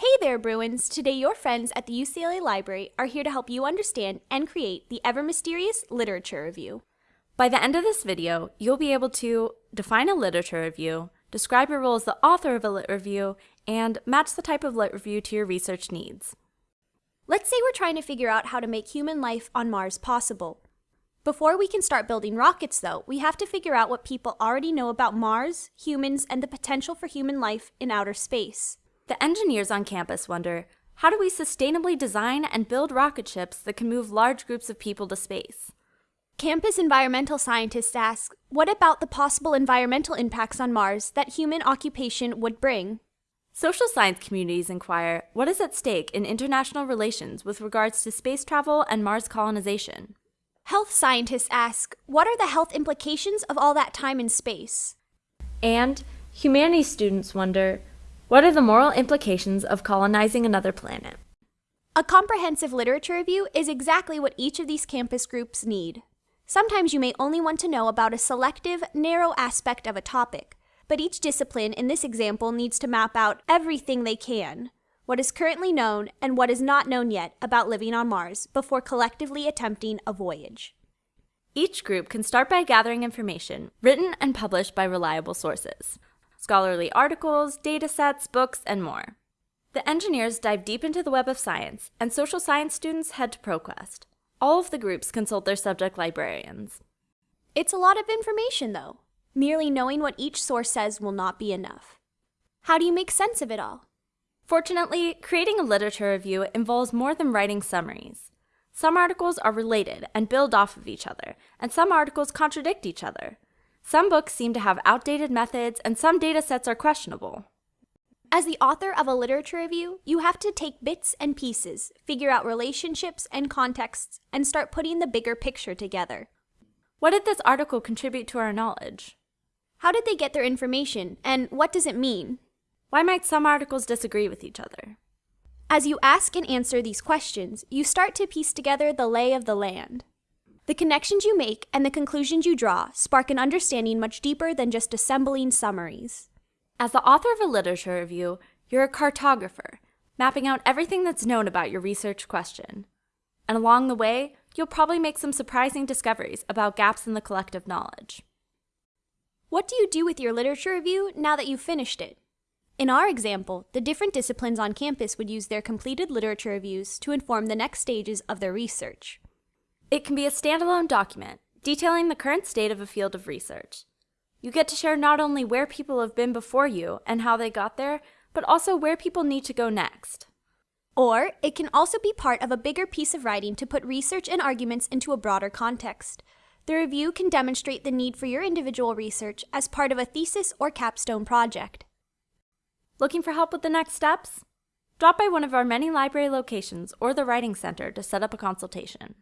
Hey there, Bruins! Today, your friends at the UCLA Library are here to help you understand and create the ever mysterious literature review. By the end of this video, you'll be able to define a literature review, describe your role as the author of a lit review, and match the type of lit review to your research needs. Let's say we're trying to figure out how to make human life on Mars possible. Before we can start building rockets, though, we have to figure out what people already know about Mars, humans, and the potential for human life in outer space. The engineers on campus wonder, how do we sustainably design and build rocket ships that can move large groups of people to space? Campus environmental scientists ask, what about the possible environmental impacts on Mars that human occupation would bring? Social science communities inquire, what is at stake in international relations with regards to space travel and Mars colonization? Health scientists ask, what are the health implications of all that time in space? And humanities students wonder, what are the moral implications of colonizing another planet? A comprehensive literature review is exactly what each of these campus groups need. Sometimes you may only want to know about a selective, narrow aspect of a topic, but each discipline in this example needs to map out everything they can what is currently known and what is not known yet about living on Mars before collectively attempting a voyage. Each group can start by gathering information written and published by reliable sources scholarly articles, data sets, books, and more. The engineers dive deep into the web of science, and social science students head to ProQuest. All of the groups consult their subject librarians. It's a lot of information, though. Merely knowing what each source says will not be enough. How do you make sense of it all? Fortunately, creating a literature review involves more than writing summaries. Some articles are related and build off of each other, and some articles contradict each other. Some books seem to have outdated methods, and some data sets are questionable. As the author of a literature review, you have to take bits and pieces, figure out relationships and contexts, and start putting the bigger picture together. What did this article contribute to our knowledge? How did they get their information, and what does it mean? Why might some articles disagree with each other? As you ask and answer these questions, you start to piece together the lay of the land. The connections you make and the conclusions you draw spark an understanding much deeper than just assembling summaries. As the author of a literature review, you're a cartographer, mapping out everything that's known about your research question. And along the way, you'll probably make some surprising discoveries about gaps in the collective knowledge. What do you do with your literature review now that you've finished it? In our example, the different disciplines on campus would use their completed literature reviews to inform the next stages of their research. It can be a standalone document detailing the current state of a field of research. You get to share not only where people have been before you and how they got there, but also where people need to go next. Or it can also be part of a bigger piece of writing to put research and arguments into a broader context. The review can demonstrate the need for your individual research as part of a thesis or capstone project. Looking for help with the next steps? Drop by one of our many library locations or the Writing Center to set up a consultation.